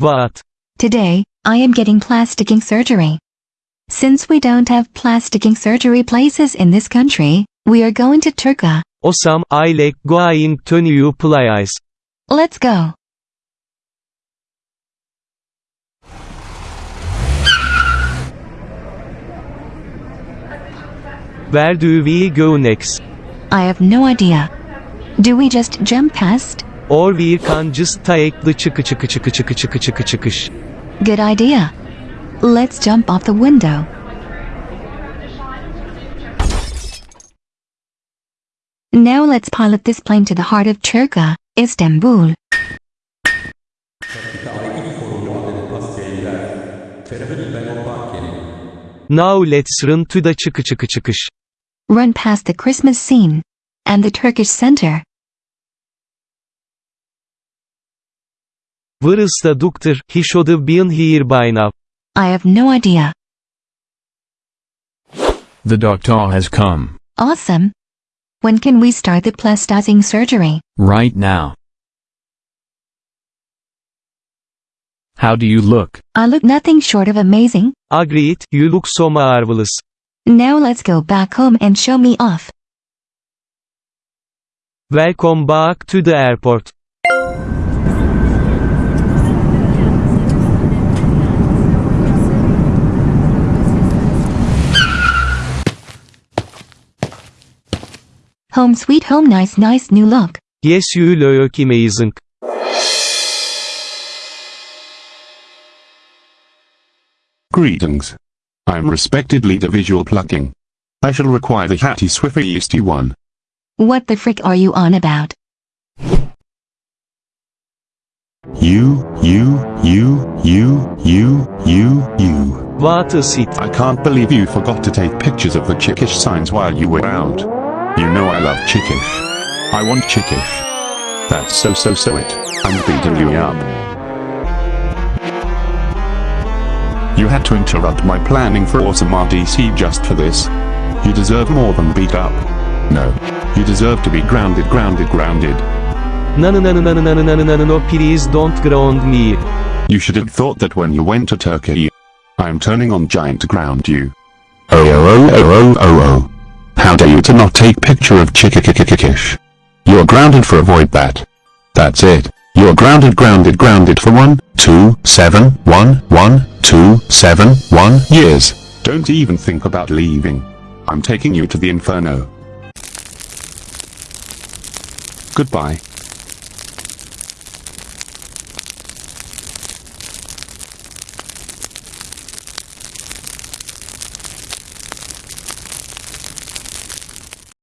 What? Today, I am getting plasticking surgery. Since we don't have plasticking surgery places in this country, we are going to Turka. Osam, I like going to new place. Let's go. Where do we go next? I have no idea. Do we just jump past? Or we can just take the çıkı çıkı çıkı çıkı çıkı çıkı çıkış. Good idea. Let's jump off the window. Now let's pilot this plane to the heart of Turka, Istanbul. Now let's run to the çıkı çıkı çıkış. Run past the Christmas scene and the Turkish center. Where is the doctor? He should have been here by now. I have no idea. The doctor has come. Awesome. When can we start the plasticing surgery? Right now. How do you look? I look nothing short of amazing. Agreed, you look so marvelous. Now let's go back home and show me off. Welcome back to the airport. Home sweet home nice nice new look. Yes you look amazing. Greetings. I'm respected leader visual plucking. I shall require the Hattie Swifty one. What the frick are you on about? You, you, you, you, you, you, you. What is it? I can't believe you forgot to take pictures of the chickish signs while you were out. You know I love chickish. I want chickish. That's so so so it. I'm beating you up. You had to interrupt my planning for awesome RDC just for this. You deserve more than beat up. No. You deserve to be grounded grounded grounded. No no no no no no no no no no no please don't ground me. You should have thought that when you went to Turkey. I'm turning on giant to ground you. Oh oh oh oh oh oh oh. How dare you to not take picture of Chickikikikikish. You're grounded for avoid that. That's it. You're grounded grounded grounded for one, two, seven, one, one, two, seven, one years. Don't even think about leaving. I'm taking you to the inferno. Goodbye.